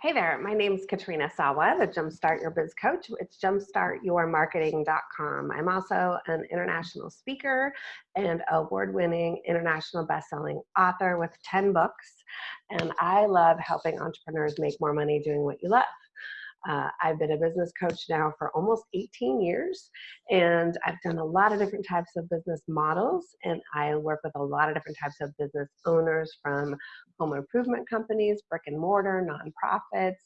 Hey there, my name is Katrina Sawa, the Jumpstart Your Biz Coach. It's jumpstartyourmarketing.com. I'm also an international speaker and award-winning international best-selling author with 10 books. And I love helping entrepreneurs make more money doing what you love. Uh, I've been a business coach now for almost 18 years, and I've done a lot of different types of business models, and I work with a lot of different types of business owners from home improvement companies, brick and mortar, nonprofits,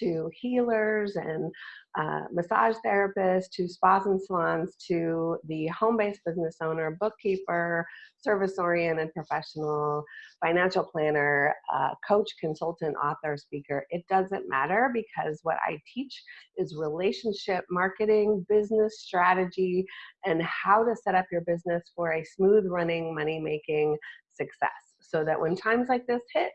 to healers and uh, massage therapists, to spas and salons, to the home-based business owner, bookkeeper, service-oriented professional, financial planner, uh, coach, consultant, author, speaker. It doesn't matter because what I teach is relationship marketing, business strategy, and how to set up your business for a smooth running, money-making success so that when times like this hit,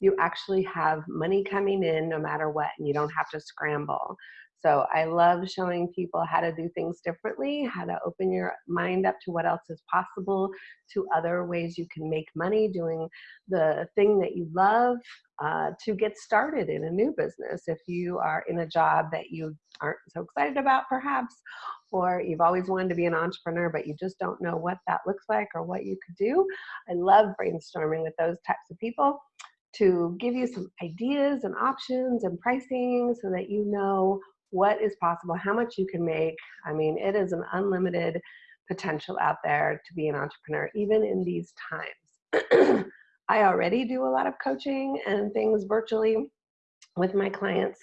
you actually have money coming in no matter what and you don't have to scramble. So I love showing people how to do things differently, how to open your mind up to what else is possible, to other ways you can make money doing the thing that you love uh, to get started in a new business. If you are in a job that you aren't so excited about perhaps, or you've always wanted to be an entrepreneur, but you just don't know what that looks like or what you could do. I love brainstorming with those types of people to give you some ideas and options and pricing so that you know what is possible, how much you can make. I mean, it is an unlimited potential out there to be an entrepreneur, even in these times. I already do a lot of coaching and things virtually with my clients.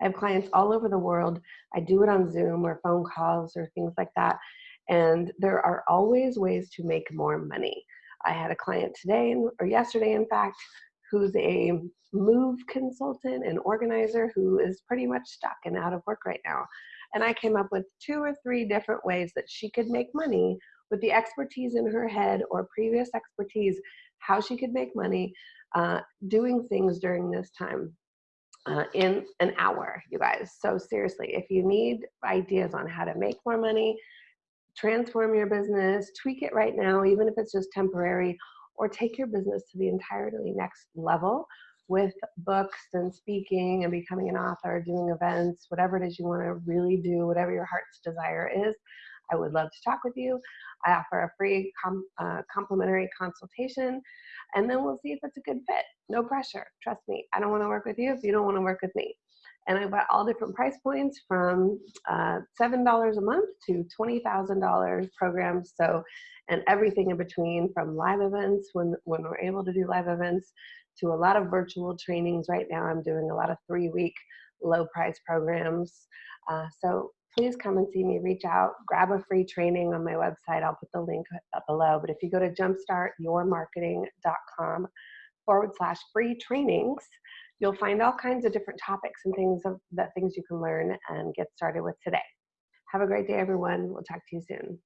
I have clients all over the world. I do it on Zoom or phone calls or things like that. And there are always ways to make more money. I had a client today or yesterday, in fact, who's a move consultant and organizer who is pretty much stuck and out of work right now. And I came up with two or three different ways that she could make money with the expertise in her head or previous expertise, how she could make money uh, doing things during this time. Uh, in an hour, you guys. So seriously, if you need ideas on how to make more money, transform your business, tweak it right now, even if it's just temporary, or take your business to the entirely next level with books and speaking and becoming an author, doing events, whatever it is you want to really do, whatever your heart's desire is. I would love to talk with you. I offer a free com uh, complimentary consultation, and then we'll see if it's a good fit. No pressure. Trust me. I don't want to work with you if you don't want to work with me. And I've got all different price points from uh, $7 a month to $20,000 programs. So, and everything in between from live events when, when we're able to do live events to a lot of virtual trainings. Right now, I'm doing a lot of three week low price programs. Uh, so please come and see me, reach out, grab a free training on my website. I'll put the link up below. But if you go to jumpstartyourmarketing.com forward slash free trainings, You'll find all kinds of different topics and things of that things you can learn and get started with today. Have a great day, everyone. We'll talk to you soon.